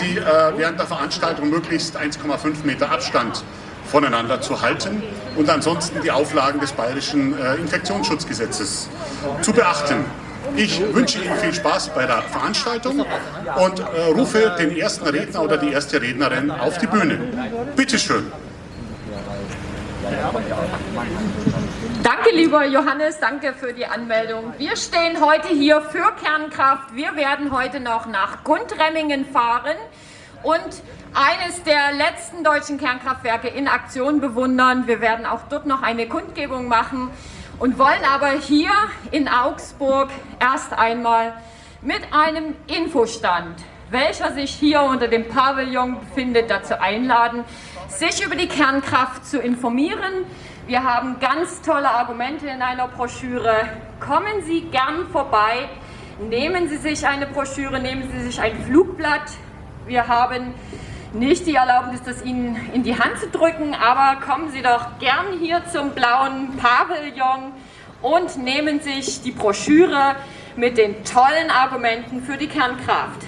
Sie äh, während der Veranstaltung möglichst 1,5 Meter Abstand voneinander zu halten und ansonsten die Auflagen des bayerischen äh, Infektionsschutzgesetzes zu beachten. Ich wünsche Ihnen viel Spaß bei der Veranstaltung und äh, rufe den ersten Redner oder die erste Rednerin auf die Bühne. Bitte schön. Danke, lieber Johannes, danke für die Anmeldung. Wir stehen heute hier für Kernkraft. Wir werden heute noch nach Gundremmingen fahren und eines der letzten deutschen Kernkraftwerke in Aktion bewundern. Wir werden auch dort noch eine Kundgebung machen und wollen aber hier in Augsburg erst einmal mit einem Infostand, welcher sich hier unter dem Pavillon befindet, dazu einladen, sich über die Kernkraft zu informieren. Wir haben ganz tolle Argumente in einer Broschüre. Kommen Sie gern vorbei, nehmen Sie sich eine Broschüre, nehmen Sie sich ein Flugblatt. Wir haben nicht die Erlaubnis, das Ihnen in die Hand zu drücken, aber kommen Sie doch gern hier zum blauen Pavillon und nehmen sich die Broschüre mit den tollen Argumenten für die Kernkraft.